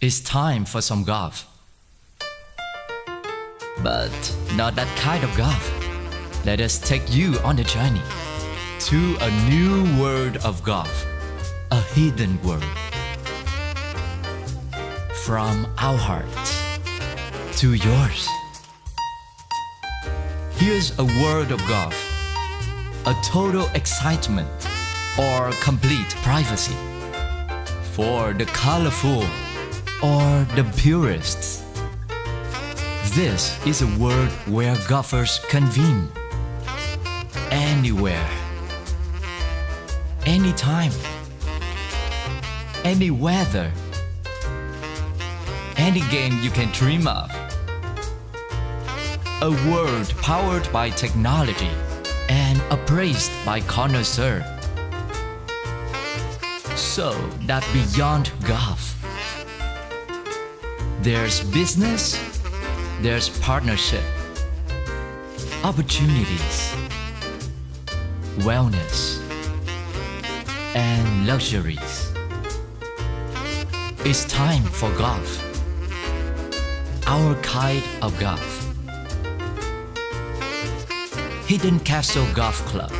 It's time for some golf. But not that kind of golf. Let us take you on a journey to a new world of golf, a hidden world. From our hearts to yours. Here's a world of golf, a total excitement or complete privacy for the colorful or the purists. This is a world where golfers convene anywhere, anytime, any weather, any game you can dream of. A world powered by technology and appraised by connoisseur. So that beyond golf, there's business, there's partnership, opportunities, wellness, and luxuries. It's time for golf. Our kind of golf. Hidden Castle Golf Club.